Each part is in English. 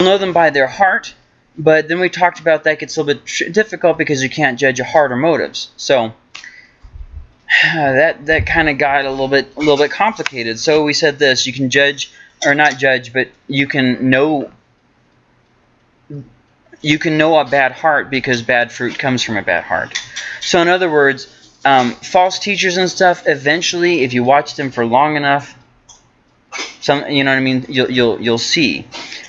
know them by their heart, but then we talked about that gets a little bit difficult because you can't judge a heart or motives. So that that kind of got a little bit a little bit complicated. So we said this: you can judge or not judge, but you can know you can know a bad heart because bad fruit comes from a bad heart. So in other words, um, false teachers and stuff. Eventually, if you watch them for long enough, some you know what I mean. You'll you'll you'll see.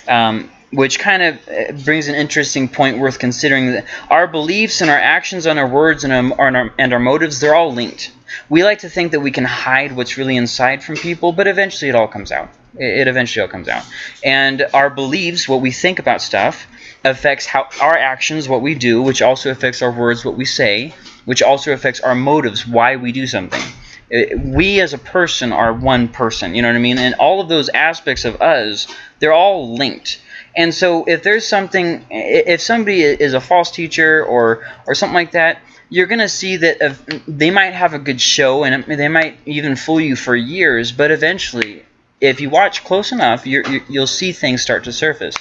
Um, which kind of uh, brings an interesting point worth considering our beliefs and our actions and our words and our, and our motives they're all linked. We like to think that we can hide what's really inside from people but eventually it all comes out. It eventually all comes out. And our beliefs what we think about stuff affects how our actions what we do which also affects our words what we say which also affects our motives why we do something. Uh, we as a person are one person you know what i mean? And all of those aspects of us they're all linked and so if there's something, if somebody is a false teacher or or something like that, you're going to see that if, they might have a good show and they might even fool you for years, but eventually, if you watch close enough, you will see things start to surface.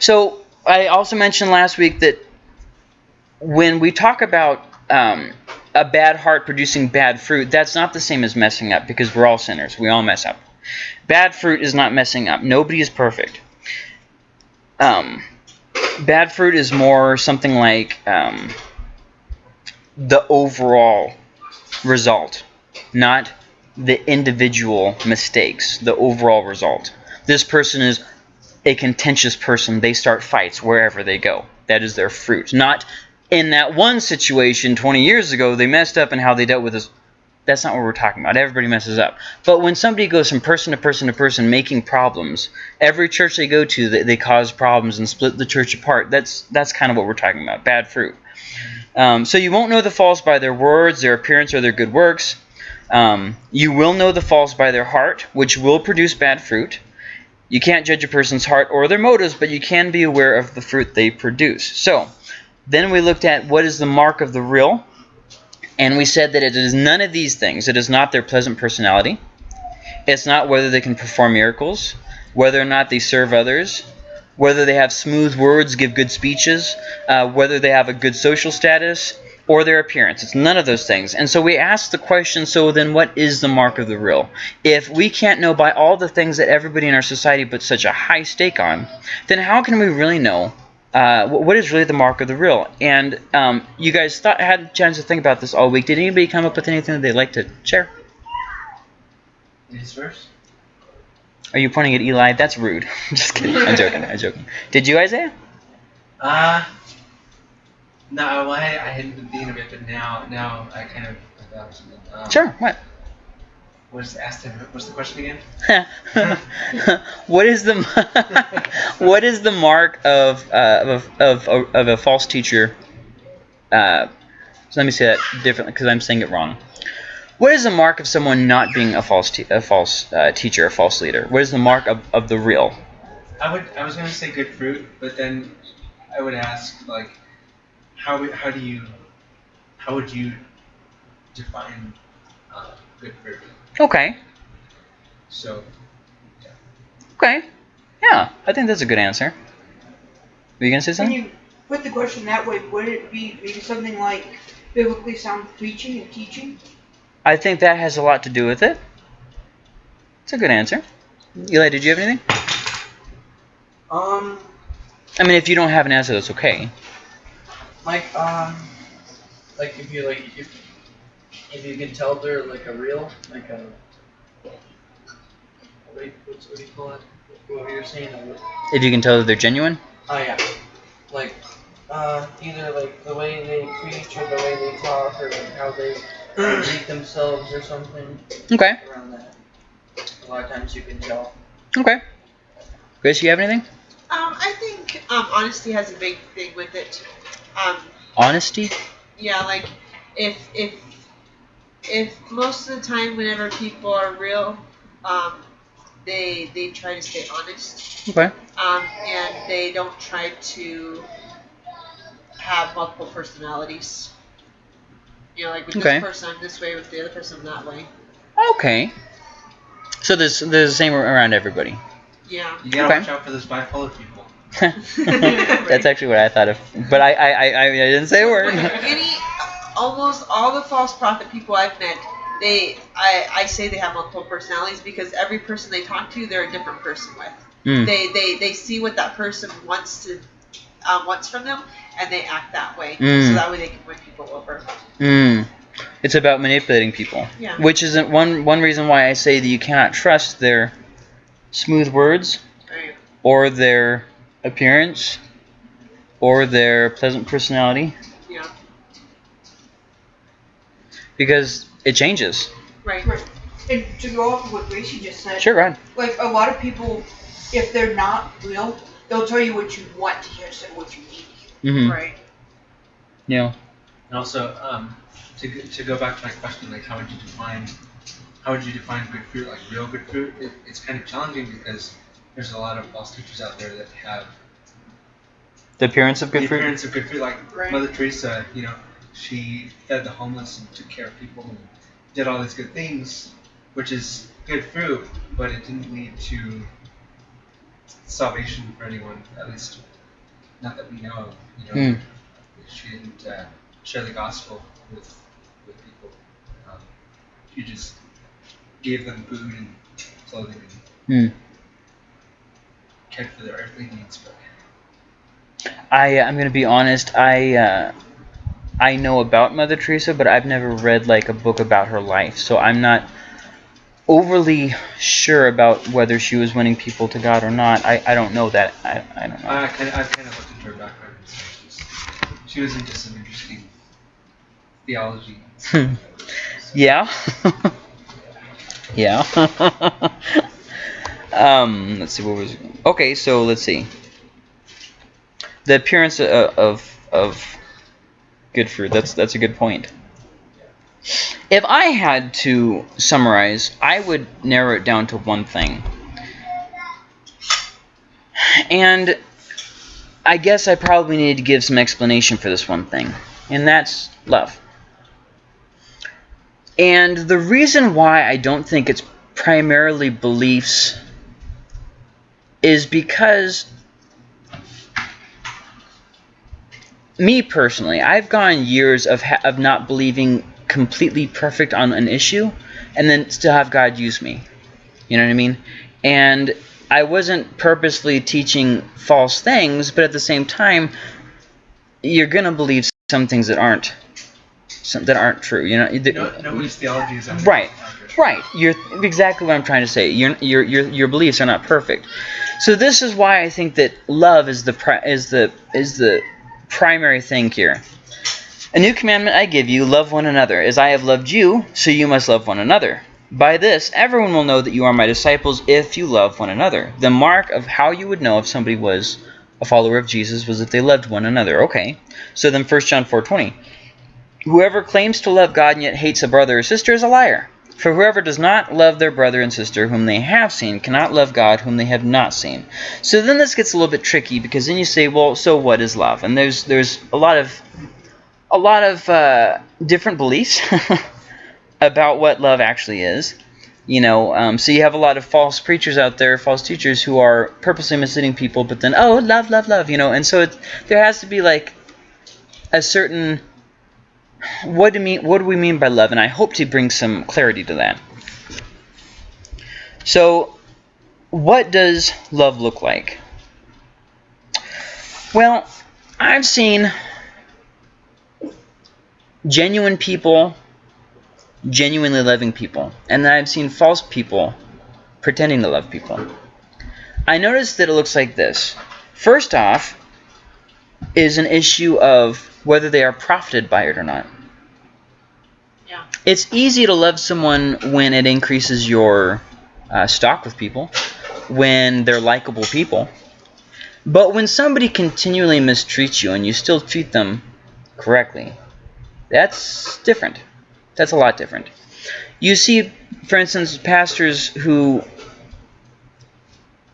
So I also mentioned last week that when we talk about um, a bad heart producing bad fruit, that's not the same as messing up because we're all sinners. We all mess up. Bad fruit is not messing up. Nobody is perfect. Um, bad fruit is more something like um, the overall result, not the individual mistakes, the overall result. This person is a contentious person. They start fights wherever they go. That is their fruit. Not in that one situation 20 years ago, they messed up and how they dealt with this that's not what we're talking about. Everybody messes up. But when somebody goes from person to person to person making problems, every church they go to, they, they cause problems and split the church apart. That's that's kind of what we're talking about. Bad fruit. Um, so you won't know the false by their words, their appearance, or their good works. Um, you will know the false by their heart, which will produce bad fruit. You can't judge a person's heart or their motives, but you can be aware of the fruit they produce. So, then we looked at what is the mark of the real. And we said that it is none of these things. It is not their pleasant personality. It's not whether they can perform miracles, whether or not they serve others, whether they have smooth words, give good speeches, uh, whether they have a good social status, or their appearance. It's none of those things. And so we ask the question, so then what is the mark of the real? If we can't know by all the things that everybody in our society puts such a high stake on, then how can we really know uh, what is really the mark of the real? And um, you guys thought had a chance to think about this all week. Did anybody come up with anything that they'd like to share? Ladies first. Are you pointing at Eli? That's rude. I'm Just kidding. I'm joking. I'm joking. Did you, Isaiah? Uh, no, I, I hadn't been thinking of it, but now, now I kind of. Um, sure. What? What's asked him? What's the question again? what is the what is the mark of uh, of, of of a false teacher? Uh, so let me say that differently because I'm saying it wrong. What is the mark of someone not being a false a false uh, teacher, a false leader? What is the mark of, of the real? I would I was gonna say good fruit, but then I would ask like, how how do you how would you define uh, good fruit? Okay. So. Yeah. Okay. Yeah, I think that's a good answer. Were you gonna say something? When you put the question that way, would it be maybe something like biblically sound preaching and teaching? I think that has a lot to do with it. It's a good answer. Eli, did you have anything? Um. I mean, if you don't have an answer, that's okay. Like, um, like if you like if if you can tell they're like a real, like a, wait, what's, what do you call it? What were you saying? If you can tell that they're genuine? Oh yeah. Like, uh, either like the way they preach or the way they talk or like how they treat themselves or something. Okay. Around that. A lot of times you can tell. Okay. Grace, you have anything? Um, I think um, honesty has a big thing with it. Um, Honesty? Yeah, like if if if most of the time, whenever people are real, um, they they try to stay honest. Okay. Um, and they don't try to have multiple personalities. You know, like with okay. this person I'm this way, with the other person I'm that way. Okay. So there's there's the same around everybody. Yeah. You gotta Okay. watch out for those bipolar people. That's actually what I thought of, but I I, I, I didn't say a word. Any, almost all the false prophet people I've met, they, I, I say they have multiple personalities because every person they talk to, they're a different person with. Mm. They, they, they see what that person wants to, um, wants from them, and they act that way. Mm. So that way they can win people over. Mm. It's about manipulating people, Yeah. which isn't one one reason why I say that you cannot trust their smooth words Right. or their appearance or their pleasant personality Yeah. Because it changes. Right. Right. And to go off of what Gracie just said, Sure, go ahead. like a lot of people, if they're not real, they'll tell you what you want to hear instead of what you need. Mm-hmm. Right. Yeah. And also, um, to, go- to go back to my question, like how would you define how would you define good fruit, like real good fruit? It, it's kind of challenging because there's a lot of false teachers out there that have The appearance of the good fruit. appearance of good fruit, like Right. Mother Teresa. You know, she fed the homeless and took care of people and did all these good things, which is good fruit, but it didn't lead to salvation for anyone, at least not that we know of. You know, Hmm. she didn't uh, share the gospel with with people. Um, she just gave them food and clothing and Hmm. cared for their earthly needs. But I I'm gonna be honest. I uh, I know about Mother Teresa, but I've never read like a book about her life, so I'm not overly sure about whether she was winning people to God or not. I, I don't know that. I, I don't know. I kind of I've kind of looked into her background. She was into some interesting theology. yeah. yeah. um. Let's see. What was? Okay. So let's see. The appearance of of, of good fruit. That's that's a good point. If I had to summarize, I would narrow it down to one thing. And I guess I probably need to give some explanation for this one thing, and that's love. And the reason why I don't think it's primarily beliefs is because me personally, I've gone years of ha- of not believing completely perfect on an issue and then still have God use me. You know what I mean? And I wasn't purposely teaching false things, but at the same time you're going to believe some things that aren't some, that aren't true. You know, No, nobody's theology is accurate. Right. Right. You're exactly what I'm trying to say. Your your your your beliefs are not perfect. So this is why I think that love is the pri- is the is the primary thing here. A new commandment I give you, love one another. As I have loved you, so you must love one another. By this, everyone will know that you are my disciples if you love one another. The mark of how you would know if somebody was a follower of Jesus was if they loved one another. Okay. So then 1 John 4:20. Whoever claims to love God and yet hates a brother or sister is a liar. For whoever does not love their brother and sister whom they have seen cannot love God whom they have not seen. So then this gets a little bit tricky because then you say, well, so what is love? And there's there's a lot of a lot of uh, different beliefs about what love actually is. You know, um, so you have a lot of false preachers out there, false teachers who are purposely misleading people, but then oh, love, love, love, you know, and so it, there has to be like a certain what do mean what do we mean by love? And i hope to bring some clarity to that. So what does love look like? Well i've seen genuine people genuinely loving people and then i've seen false people pretending to love people. I noticed that it looks like this. First off is an issue of whether they are profited by it or not Yeah. it's easy to love someone when it increases your uh, stock with people, when they're likable people. But when somebody continually mistreats you and you still treat them correctly, that's different. That's a lot different. You see, for instance, pastors who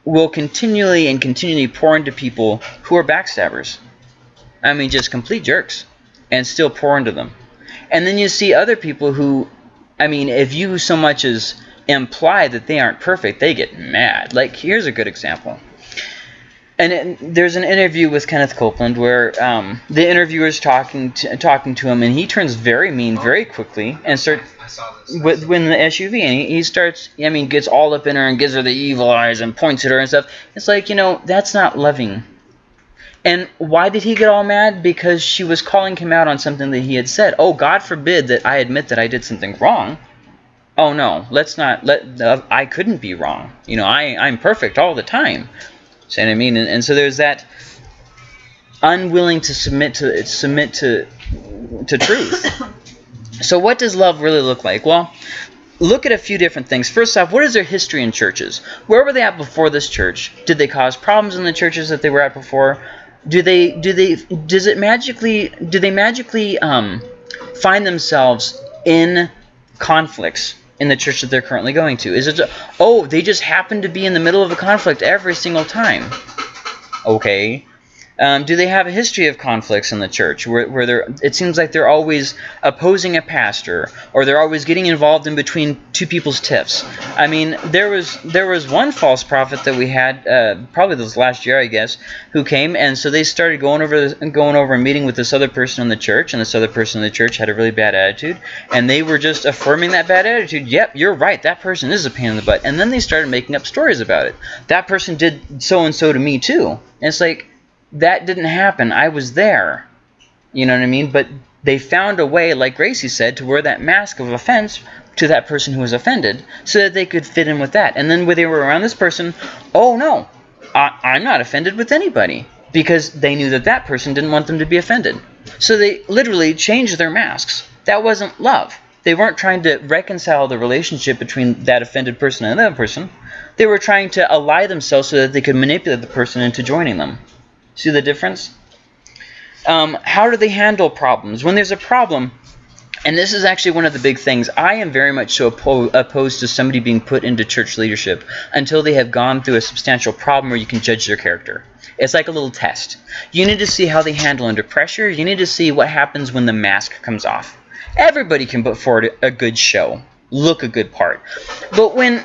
will continually and continually pour into people who are backstabbers. I mean, just complete jerks, and still pour into them. And then you see other people who, I mean, if you so much as imply that they aren't perfect, they get mad. Like here's a good example. And it, there's an interview with Kenneth Copeland where um, the interviewer's talking to, talking to him, and he turns very mean very quickly and starts with when the SUV and he, he starts I mean gets all up in her and gives her the evil eyes and points at her and stuff. It's like, you know, that's not loving. And why did he get all mad? Because she was calling him out on something that he had said. Oh, God forbid that I admit that I did something wrong. Oh no, let's not let uh, I couldn't be wrong. You know, I I'm perfect all the time. See what I mean? And, and so there's that unwilling to submit to submit to to truth. So what does love really look like? Well, look at a few different things. First off, what is their history in churches? Where were they at before this church? Did they cause problems in the churches that they were at before? Do they do they does it magically do they magically um, find themselves in conflicts in the church that they're currently going to? Is it oh they just happen to be in the middle of a conflict every single time? Okay. Um, do they have a history of conflicts in the church where, where they're, it seems like they're always opposing a pastor or they're always getting involved in between two people's tiffs? I mean, there was there was one false prophet that we had uh, probably this last year, I guess, who came and so they started going over going over a meeting with this other person in the church, and this other person in the church had a really bad attitude, and they were just affirming that bad attitude. Yep, you're right. That person is a pain in the butt, and then they started making up stories about it. That person did so and so to me too, and it's like that didn't happen. I was there. You know what I mean? But they found a way, like Gracie said, to wear that mask of offense to that person who was offended so that they could fit in with that. And then when they were around this person, oh no, I, I'm not offended with anybody because they knew that that person didn't want them to be offended. So they literally changed their masks. That wasn't love. They weren't trying to reconcile the relationship between that offended person and that person. They were trying to ally themselves so that they could manipulate the person into joining them. See the difference? Um, how do they handle problems? When there's a problem, and this is actually one of the big things, I am very much so oppo opposed to somebody being put into church leadership until they have gone through a substantial problem where you can judge their character. It's like a little test. You need to see how they handle under pressure. You need to see what happens when the mask comes off. Everybody can put forward a good show look a good part. But when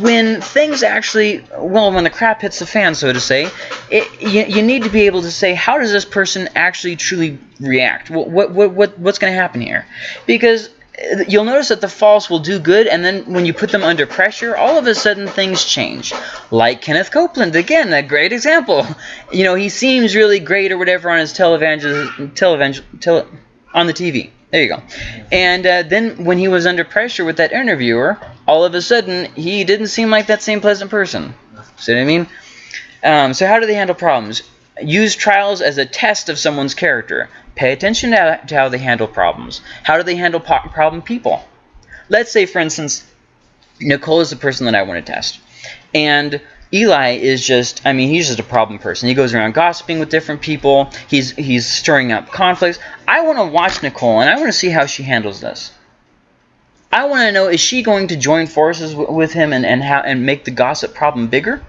when things actually, well, when the crap hits the fan, so to say, it, you, you need to be able to say, how does this person actually truly react? What what what, what what's going to happen here? Because uh, you'll notice that the false will do good, and then when you put them under pressure, all of a sudden things change. Like Kenneth Copeland, again, a great example. You know, he seems really great or whatever on his televangel, televangel, tele, on the TV. There you go. And uh, then when he was under pressure with that interviewer, all of a sudden he didn't seem like that same pleasant person. See what I mean? Um, so how do they handle problems? Use trials as a test of someone's character. Pay attention to, to how they handle problems. How do they handle problem people? Let's say, for instance, Nicole is the person that I want to test. And Eli is just, I mean, he's just a problem person. He goes around gossiping with different people. He's he's stirring up conflicts. I want to watch Nicole, and I want to see how she handles this. I want to know, is she going to join forces with him and, and, how, and make the gossip problem bigger?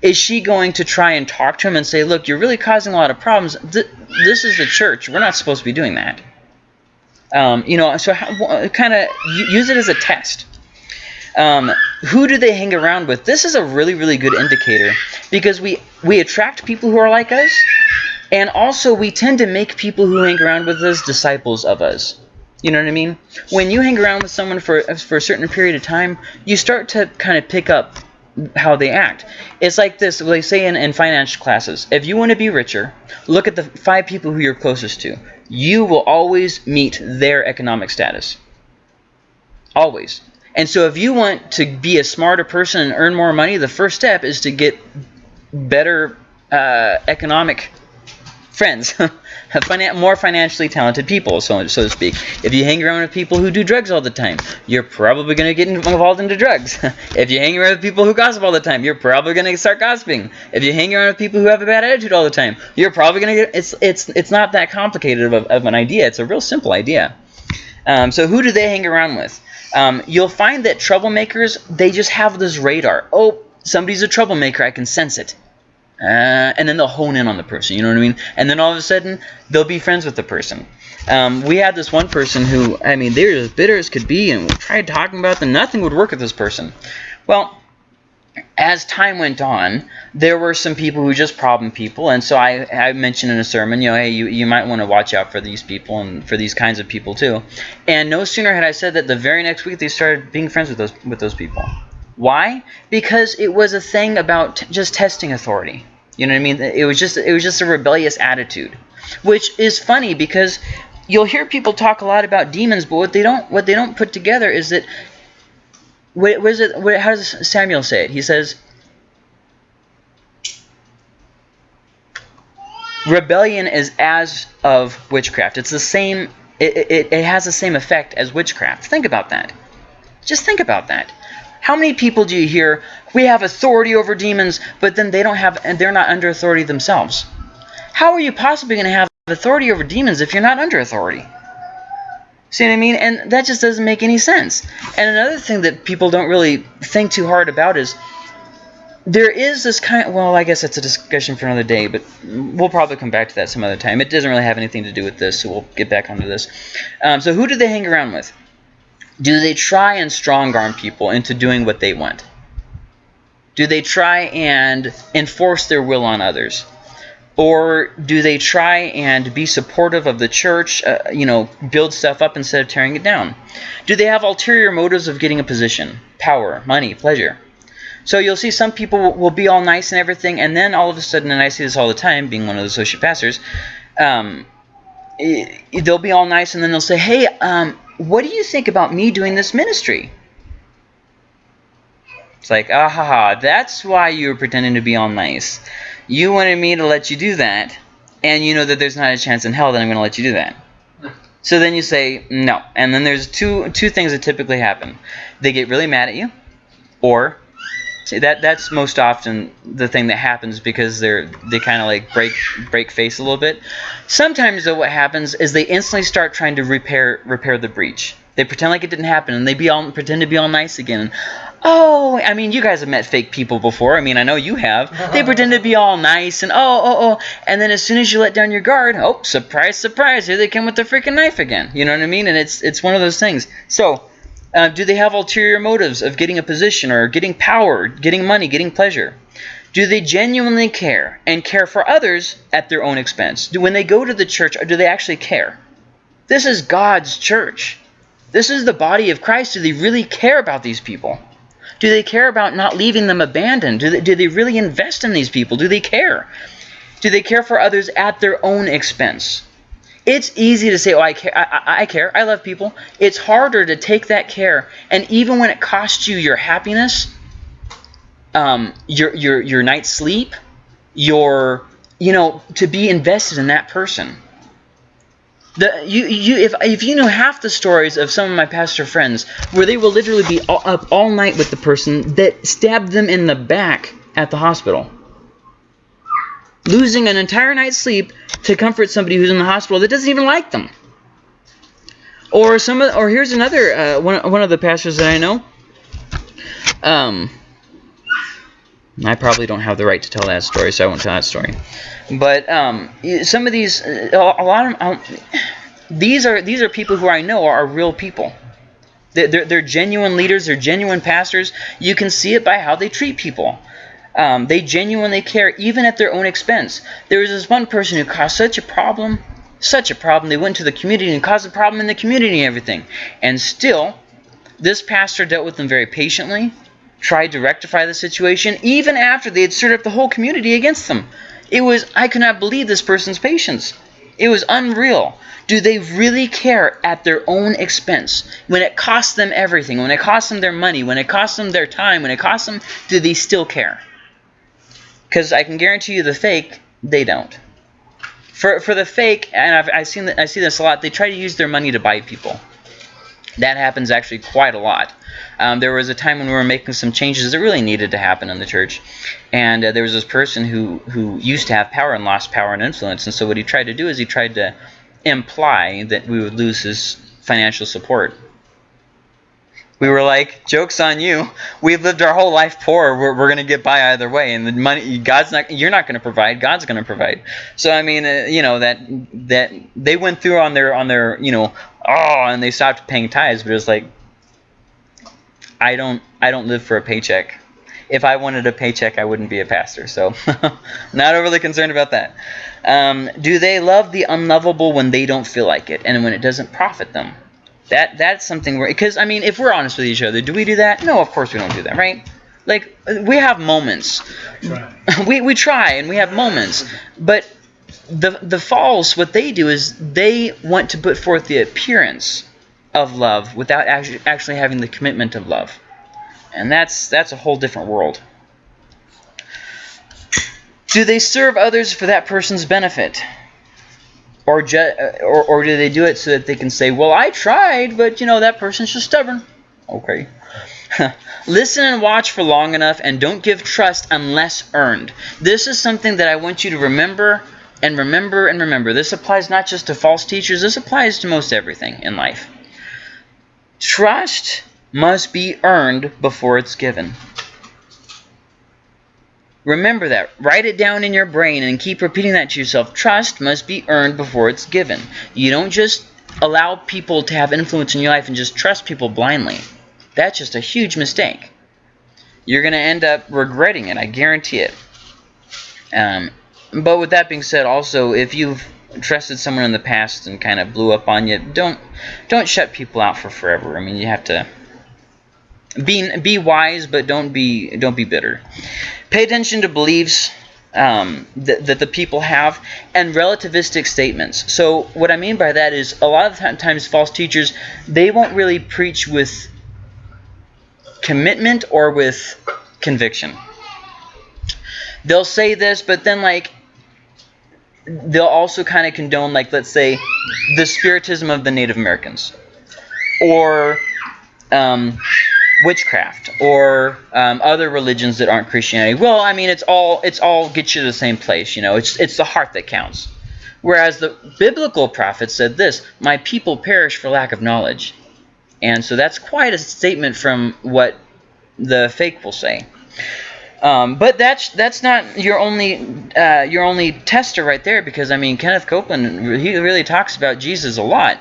Is she going to try and talk to him and say, look, you're really causing a lot of problems. This is the church. We're not supposed to be doing that. Um, you know, so kind of use it as a test. Um, who do they hang around with? This is a really, really good indicator because we, we attract people who are like us, and also we tend to make people who hang around with us disciples of us. You know what I mean? When you hang around with someone for, for a certain period of time, you start to kind of pick up how they act. It's like this, they say in, in financial classes, if you want to be richer, look at the five people who you're closest to. You will always meet their economic status. Always. And so if you want to be a smarter person and earn more money, the first step is to get better uh, economic friends, more financially talented people, so, so to speak. If you hang around with people who do drugs all the time, you're probably going to get involved into drugs. if you hang around with people who gossip all the time, you're probably going to start gossiping. If you hang around with people who have a bad attitude all the time, you're probably going to get... It's, it's, it's not that complicated of, of an idea. It's a real simple idea. Um, so who do they hang around with? Um, you'll find that troublemakers, they just have this radar. Oh, somebody's a troublemaker. I can sense it. uh, and then they'll hone in on the person. You know what I mean? And then all of a sudden, they'll be friends with the person. Um, we had this one person who, I mean, they were as bitter as could be, and we tried talking about them. Nothing would work with this person. Well, as time went on, there were some people who just problem people, and so I, I mentioned in a sermon, you know, hey, you, you might want to watch out for these people and for these kinds of people too. And no sooner had I said that, the very next week they started being friends with those with those people. Why? Because it was a thing about just testing authority. You know what I mean? It was just it was just a rebellious attitude, which is funny because you'll hear people talk a lot about demons, but what they don't what they don't put together is that it? How does Samuel say it? He says, "Rebellion is as of witchcraft. It's the same. It, it, it has the same effect as witchcraft. Think about that. Just think about that. How many people do you hear? We have authority over demons, but then they don't have, and they're not under authority themselves. How are you possibly going to have authority over demons if you're not under authority?" See what I mean? And that just doesn't make any sense. And another thing that people don't really think too hard about is there is this kind well, I guess that's a discussion for another day, but we'll probably come back to that some other time. It doesn't really have anything to do with this, so we'll get back onto this. Um, so who do they hang around with? Do they try and strong arm people into doing what they want? Do they try and enforce their will on others? Or do they try and be supportive of the church, uh, you know, build stuff up instead of tearing it down? Do they have ulterior motives of getting a position, power, money, pleasure? So you'll see some people will be all nice and everything, and then all of a sudden, and I see this all the time, being one of the associate pastors, um, they'll be all nice, and then they'll say, hey, um, what do you think about me doing this ministry? It's like, ah ha ha, that's why you were pretending to be all nice. You wanted me to let you do that, and you know that there's not a chance in hell that I'm going to let you do that. So then you say no, and then there's two two things that typically happen. They get really mad at you, or see that that's most often the thing that happens because they're they kind of like break break face a little bit. Sometimes though, what happens is they instantly start trying to repair repair the breach. They pretend like it didn't happen, and they be all pretend to be all nice again. Oh, I mean, you guys have met fake people before. I mean, I know you have. They pretend to be all nice and oh, oh, oh, and then as soon as you let down your guard, oh, surprise, surprise, here they come with the freaking knife again. You know what I mean? And it's it's one of those things. So, uh, do they have ulterior motives of getting a position or getting power, getting money, getting pleasure? Do they genuinely care and care for others at their own expense? Do when they go to the church, do they actually care? This is God's church. This is the body of Christ. Do they really care about these people? Do they care about not leaving them abandoned? Do they, do they really invest in these people? Do they care? Do they care for others at their own expense? It's easy to say, oh, I care, I, I, care, I love people. It's harder to take that care, and even when it costs you your happiness, um, your, your, your night's sleep, your, you know, to be invested in that person. The, you, you, if, if you know half the stories of some of my pastor friends where they will literally be all, up all night with the person that stabbed them in the back at the hospital, losing an entire night's sleep to comfort somebody who's in the hospital that doesn't even like them. Or some, of, or here's another uh, one, one of the pastors that I know. Um, I probably don't have the right to tell that story, so I won't tell that story. But um, some of these, a lot of um, these are these are people who I know are real people. They're, they're, they're, genuine leaders. They're genuine pastors. You can see it by how they treat people. Um, they genuinely care, even at their own expense. There was this one person who caused such a problem, such a problem. They went to the community and caused a problem in the community and everything. And still, this pastor dealt with them very patiently, tried to rectify the situation, even after they had stirred up the whole community against them. It was, I could not believe this person's patience. It was unreal. Do they really care at their own expense? When it costs them everything, when it costs them their money, when it costs them their time, when it costs them, do they still care? Because I can guarantee you the fake, they don't. For, for the fake, and I've, I've seen I see this a lot, they try to use their money to buy people. That happens actually quite a lot. Um, there was a time when we were making some changes that really needed to happen in the church, and uh, there was this person who who used to have power and lost power and influence, and so what he tried to do is he tried to imply that we would lose his financial support. We were like, "Jokes on you! We've lived our whole life poor. We're, we're gonna get by either way, and the money God's not. You're not gonna provide. God's gonna provide." So I mean, uh, you know that that they went through on their on their you know oh, and they stopped paying tithes, but it's like, I don't I don't live for a paycheck. If I wanted a paycheck, I wouldn't be a pastor. So, not overly concerned about that. Um, do they love the unlovable when they don't feel like it, and when it doesn't profit them? That that's something where because I mean, if we're honest with each other, do we do that? No, of course we don't do that, right? Like we have moments. We we try and we have moments, but the the false what they do is they want to put forth the appearance of love without actually having the commitment of love, and that's that's a whole different world. Do they serve others for that person's benefit? Or, uh, or, or do they do it so that they can say, well, I tried, but, you know, that person's just stubborn. Okay. Listen and watch for long enough and don't give trust unless earned. This is something that I want you to remember and remember and remember. This applies not just to false teachers, this applies to most everything in life. Trust must be earned before it's given. Remember that. Write it down in your brain and keep repeating that to yourself. Trust must be earned before it's given. You don't just allow people to have influence in your life and just trust people blindly. That's just a huge mistake. You're going to end up regretting it. I guarantee it. Um, but with that being said, also, if you've trusted someone in the past and kind of blew up on you, don't don't shut people out for forever. I mean, you have to be be wise, but don't be don't be bitter. Pay attention to beliefs um, that, that the people have and relativistic statements. So what I mean by that is a lot of times false teachers they won't really preach with commitment or with conviction. They'll say this, but then like they'll also kind of condone like let's say the spiritism of the Native Americans or um, witchcraft or um, other religions that aren't Christianity. Well, I mean, it's all it's all gets you to the same place. You know, it's it's the heart that counts. Whereas the biblical prophet said this: "My people perish for lack of knowledge," and so that's quite a statement from what the fake will say. Um, but that's that's not your only uh, your only tester right there because I mean Kenneth Copeland he really talks about Jesus a lot.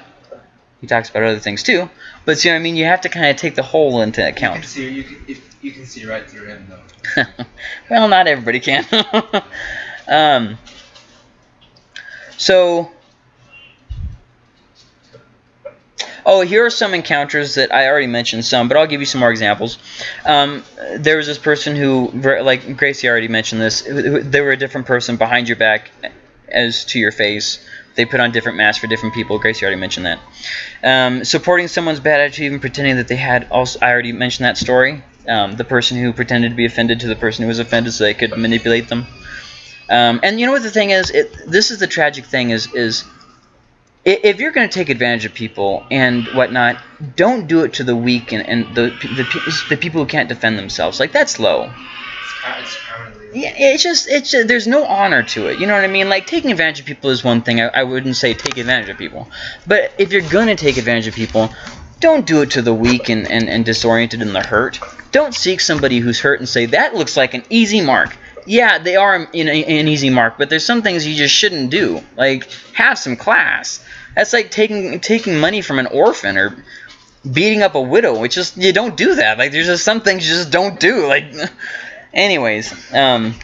He talks about other things too, but see what I mean. You have to kind of take the whole into You can account. see you can, if, you can see right through him though. well, not everybody can. um, so, oh, here are some encounters that I already mentioned some, but I'll give you some more examples. Um, there was this person who, like Gracie already mentioned this, they were a different person behind your back as to your face. They put on different masks for different people. Gracie already mentioned that. Um, supporting someone's bad attitude, even pretending that they had. Also, I already mentioned that story. Um, the person who pretended to be offended to the person who was offended, so they could manipulate them. Um, and you know what the thing is? It, this is the tragic thing: is is if you're going to take advantage of people and whatnot, don't do it to the weak and, and the, the the people who can't defend themselves. Like that's low. It's, it's. Yeah, it's just it's just, there's no honor to it. You know what I mean? Like taking advantage of people is one thing. I, I wouldn't say take advantage of people, but if you're gonna take advantage of people, don't do it to the weak and, and, and disoriented and the hurt. Don't seek somebody who's hurt and say that looks like an easy mark. Yeah, they are in a, an easy mark, but there's some things you just shouldn't do. Like have some class. That's like taking taking money from an orphan or beating up a widow. It's just you don't do that. Like there's just some things you just don't do. Like, anyways, um,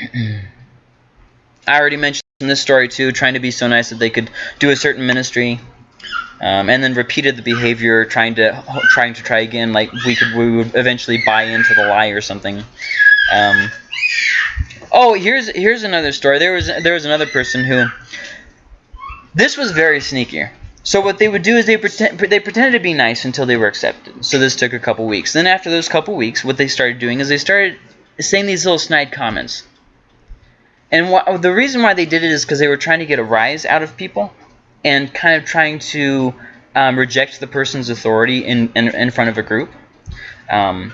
I already mentioned in this story too. Trying to be so nice that they could do a certain ministry, um, and then repeated the behavior, trying to trying to try again. Like we could we would eventually buy into the lie or something. Um, oh, here's here's another story. There was there was another person who. This was very sneaky. So what they would do is they pretend they pretended to be nice until they were accepted. So this took a couple weeks. Then after those couple weeks, what they started doing is they started saying these little snide comments. And wh- the reason why they did it is because they were trying to get a rise out of people, and kind of trying to um, reject the person's authority in in, in front of a group. Um,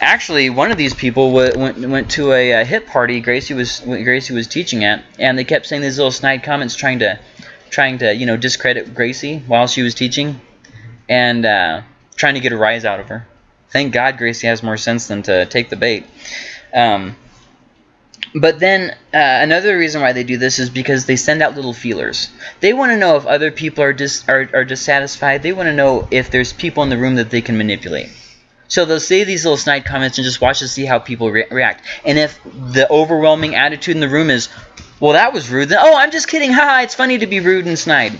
actually, one of these people went went to a, uh hip party Gracie was Gracie was teaching at, and they kept saying these little snide comments, trying to trying to you know discredit Gracie while she was teaching, and uh, trying to get a rise out of her. Thank God Gracie has more sense than to take the bait. Um, but then uh, another reason why they do this is because they send out little feelers. They want to know if other people are dis- are, are dissatisfied. They want to know if there's people in the room that they can manipulate. So they'll say these little snide comments and just watch to see how people re- react. And if the overwhelming attitude in the room is, well, that was rude, then, oh, I'm just kidding. Haha, it's funny to be rude and snide.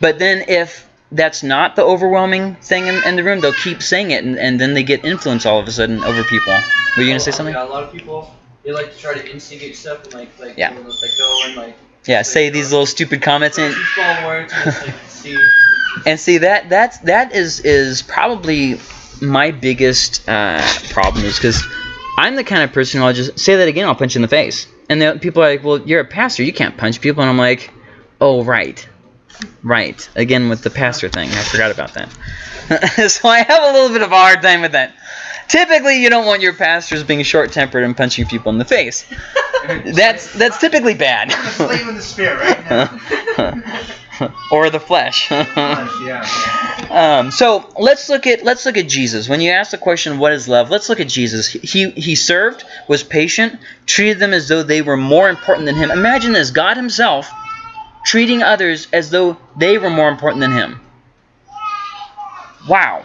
But then if that's not the overwhelming thing in, in the room, they'll keep saying it, and, and then they get influence all of a sudden over people. Were you going to say oh, something? Yeah, a lot of people they like to try to instigate stuff and like like Yeah. like go and like Yeah, say these little stupid comments and some small words and see. and see that that's that is is probably my biggest uh, problem is because I'm the kind of person who I'll just say that again, I'll punch you in the face, and then people are like, "Well, you're a pastor, you can't punch people," and I'm like, "Oh, right, right." Again with the pastor thing, I forgot about that. so I have a little bit of a hard time with that. Typically, you don't want your pastors being short-tempered and punching people in the face. That's that's typically bad. I'm in the spirit right now. or the flesh. yeah. Um, so let's look at let's look at Jesus. When you ask the question, "What is love?" Let's look at Jesus. He he served, was patient, treated them as though they were more important than him. Imagine this: God Himself treating others as though they were more important than Him. Wow.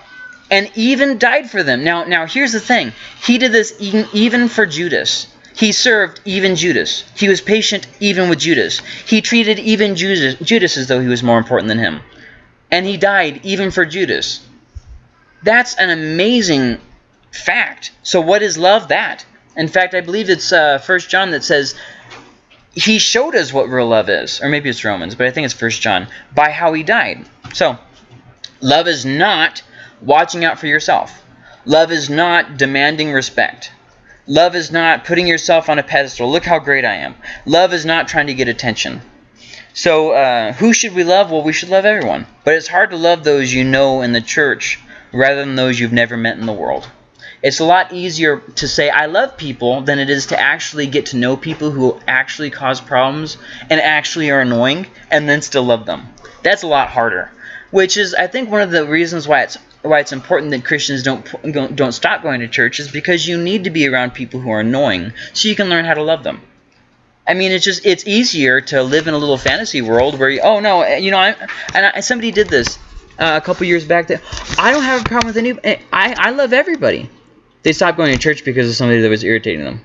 And even died for them. Now, now here's the thing. He did this even, even for Judas. He served even Judas. He was patient even with Judas. He treated even Judas, Judas as though he was more important than him. And he died even for Judas. That's an amazing fact. So what is love? That. In fact, I believe it's uh, 1 John that says he showed us what real love is. Or maybe it's Romans, but I think it's 1 John. By how he died. So, love is not watching out for yourself. Love is not demanding respect. Love is not putting yourself on a pedestal. Look how great I am. Love is not trying to get attention. So, uh, who should we love? Well, we should love everyone. But it's hard to love those you know in the church rather than those you've never met in the world. It's a lot easier to say I love people than it is to actually get to know people who actually cause problems and actually are annoying and then still love them. That's a lot harder. Which is, I think, one of the reasons why it's why it's important that Christians don't don't stop going to church is because you need to be around people who are annoying so you can learn how to love them. I mean, it's just it's easier to live in a little fantasy world where you, oh no, you know, I and I, somebody did this uh, a couple years back. That I don't have a problem with any. I I love everybody. They stopped going to church because of somebody that was irritating them.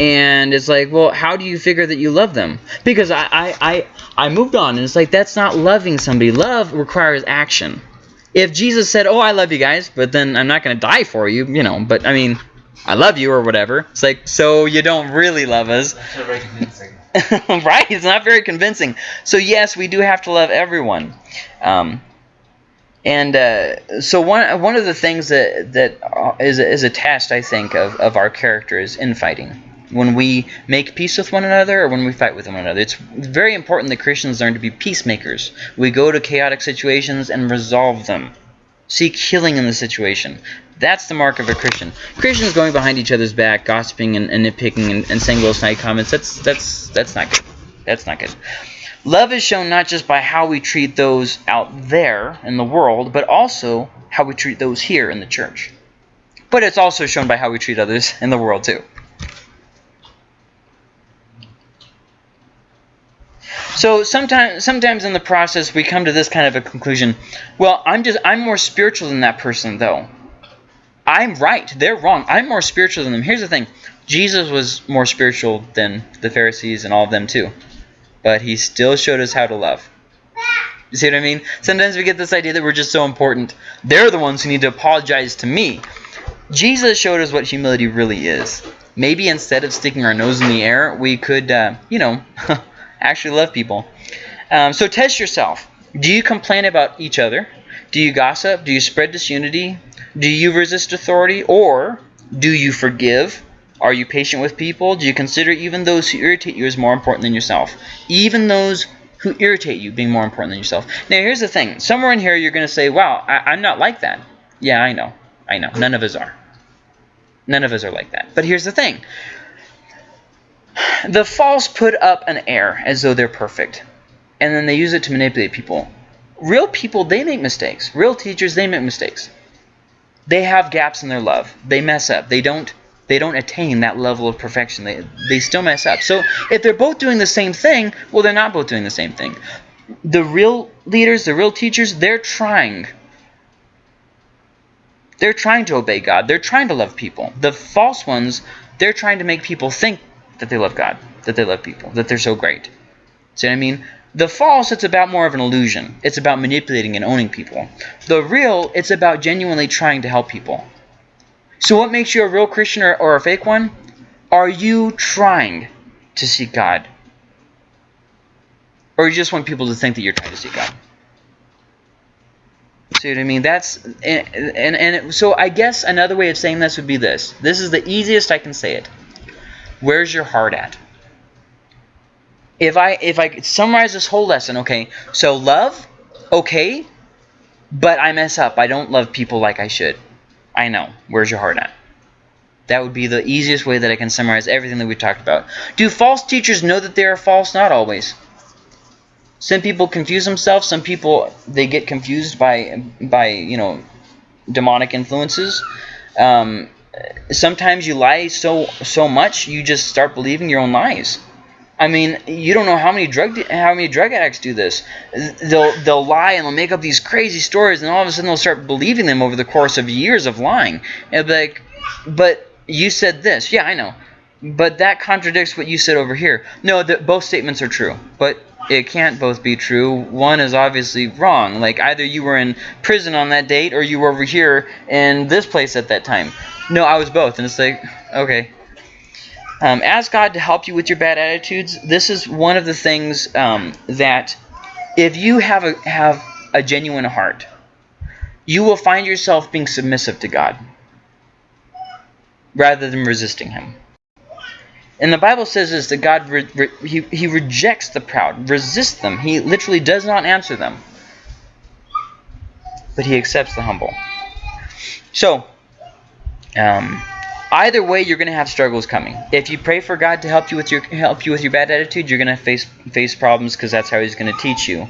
And it's like, well, how do you figure that you love them? Because I, I, I, I moved on, and it's like that's not loving somebody. Love requires action. If Jesus said, "Oh, I love you guys," but then I'm not going to die for you, you know. But I mean, I love you or whatever. It's like, so you don't really love us, That's not very convincing. right? It's not very convincing. So yes, we do have to love everyone. Um, and uh, so one one of the things that that uh, a, is a test, I think, of, of our character is infighting. When we make peace with one another or when we fight with one another, it's very important that Christians learn to be peacemakers. We go to chaotic situations and resolve them. Seek healing in the situation. That's the mark of a Christian. Christians going behind each other's back, gossiping and, and nitpicking and, and saying little snide comments, that's that's that's not good. That's not good. Love is shown not just by how we treat those out there in the world, but also how we treat those here in the church. But it's also shown by how we treat others in the world too. So sometimes sometimes in the process we come to this kind of a conclusion. Well, I'm just I'm more spiritual than that person though. I'm right. They're wrong. I'm more spiritual than them. Here's the thing. Jesus was more spiritual than the Pharisees and all of them too. But he still showed us how to love. You see what I mean? Sometimes we get this idea that we're just so important. They're the ones who need to apologize to me. Jesus showed us what humility really is. Maybe instead of sticking our nose in the air, we could, uh, you know, actually love people. Um, so test yourself. Do you complain about each other? Do you gossip? Do you spread disunity? Do you resist authority? Or do you forgive? Are you patient with people? Do you consider even those who irritate you as more important than yourself? Even those who irritate you being more important than yourself. Now, here's the thing. Somewhere in here, you're going to say, wow, I, I'm not like that. Yeah, I know. I know. None of us are. None of us are like that. But here's the thing. The false put up an air as though they're perfect. And then they use it to manipulate people. real people, they make mistakes. Real teachers, they make mistakes. They have gaps in their love. They mess up. They don't they don't attain that level of perfection. They they still mess up. So if they're both doing the same thing, well they're not both doing the same thing. The real leaders, the real teachers, they're trying. They're trying to obey God. They're trying to love people. The false ones, they're trying to make people think that they love God, that they love people, that they're so great. See what I mean? The false, it's about more of an illusion. It's about manipulating and owning people. The real, it's about genuinely trying to help people. So what makes you a real Christian or, or a fake one? Are you trying to seek God? Or you just want people to think that you're trying to seek God? See what I mean? That's and, and and so I guess another way of saying this would be this. This is the easiest I can say it. Where's your heart at? If I if I could summarize this whole lesson, okay. So love, okay, but I mess up. I don't love people like I should. I know. Where's your heart at? That would be the easiest way that I can summarize everything that we talked about. Do false teachers know that they are false? Not always. Some people confuse themselves. Some people they get confused by by you know demonic influences. Um, sometimes you lie so so much you just start believing your own lies. I mean, you don't know how many drug how many drug addicts do this. They'll they'll lie and they'll make up these crazy stories, and all of a sudden they'll start believing them over the course of years of lying. And like, but you said this, yeah, I know, but that contradicts what you said over here. No, both statements are true, but it can't both be true. One is obviously wrong. Like either you were in prison on that date or you were over here in this place at that time. No, I was both, and it's like okay. Um, ask God to help you with your bad attitudes. This is one of the things um, that if you have a have a genuine heart, you will find yourself being submissive to God rather than resisting Him. And the Bible says is that God re re he, he rejects the proud, resists them. He literally does not answer them, but He accepts the humble. So, um, either way you're going to have struggles coming. If you pray for god to help you with your help you with your bad attitude you're going to face face problems because that's how he's going to teach you.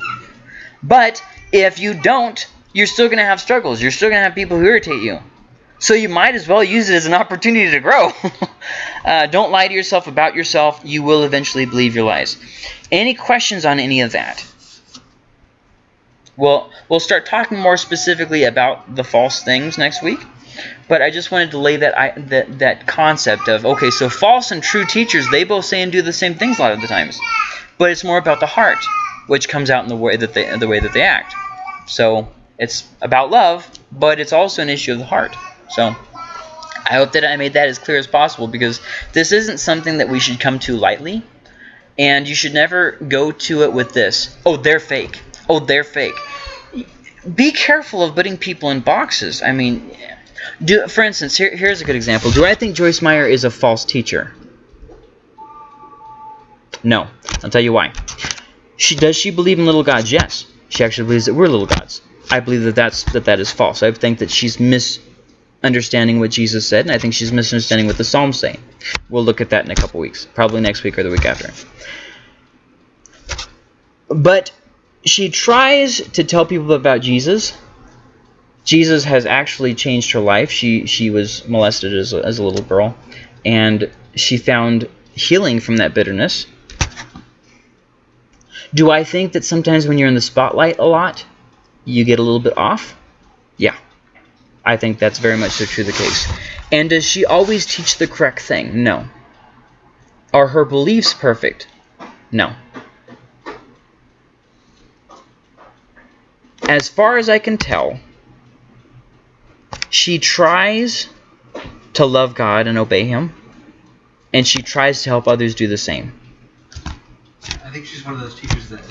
But if you don't you're still going to have struggles. You're still going to have people who irritate you so you might as well use it as an opportunity to grow uh, don't lie to yourself about yourself you will eventually believe your lies any questions on any of that well we'll start talking more specifically about the false things next week but I just wanted to lay that I, that that concept of okay, so false and true teachers they both say and do the same things a lot of the times, but it's more about the heart, which comes out in the way that they the way that they act. So it's about love, but it's also an issue of the heart. So I hope that I made that as clear as possible because this isn't something that we should come to lightly, and you should never go to it with this. Oh, they're fake. Oh, they're fake. Be careful of putting people in boxes. I mean, do, for instance, here, here's a good example. Do I think Joyce Meyer is a false teacher? No. I'll tell you why. She Does she believe in little gods? Yes. She actually believes that we're little gods. I believe that that's, that, that is false. I think that she's misunderstanding what Jesus said, and I think she's misunderstanding what the Psalms say. We'll look at that in a couple weeks. Probably next week or the week after. But she tries to tell people about Jesus, Jesus has actually changed her life. She she was molested as a, as a little girl, and she found healing from that bitterness. Do I think that sometimes when you're in the spotlight a lot, you get a little bit off? I think that's very much so true the case. And does she always teach the correct thing? No. Are her beliefs perfect? No. As far as I can tell, she tries to love God and obey Him, and she tries to help others do the same. I think she's one of those teachers that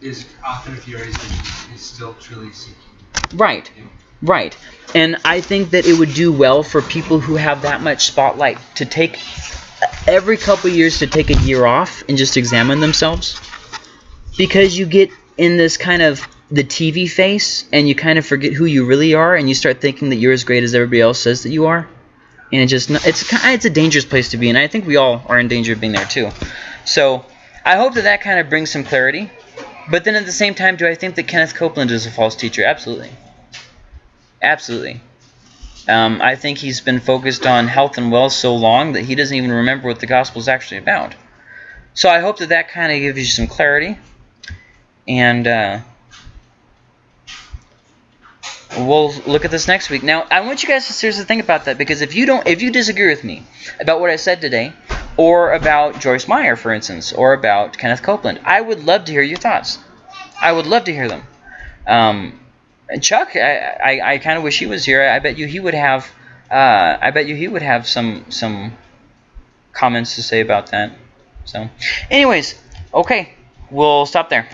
is often infuriated, but is still truly seeking. Right, right. And I think that it would do well for people who have that much spotlight to take every couple years to take a year off and just examine themselves. Because you get in this kind of the TV face and you kind of forget who you really are and you start thinking that you're as great as everybody else says that you are. And it just it's it's a dangerous place to be and I think we all are in danger of being there too. So I hope that that kind of brings some clarity But then at the same time, do I think that Kenneth Copeland is a false teacher? Absolutely. Absolutely. Um, I think he's been focused on health and wealth so long that he doesn't even remember what the gospel is actually about. So I hope that that kind of gives you some clarity. And uh, we'll look at this next week. Now, I want you guys to seriously think about that because if you don't, if you disagree with me about what I said today, or about Joyce Meyer, for instance, or about Kenneth Copeland, I would love to hear your thoughts. I would love to hear them. Um, Chuck, I, I, I kind of wish he was here. I bet you he would have. Uh, I bet you he would have some some comments to say about that. So, anyways, okay, we'll stop there.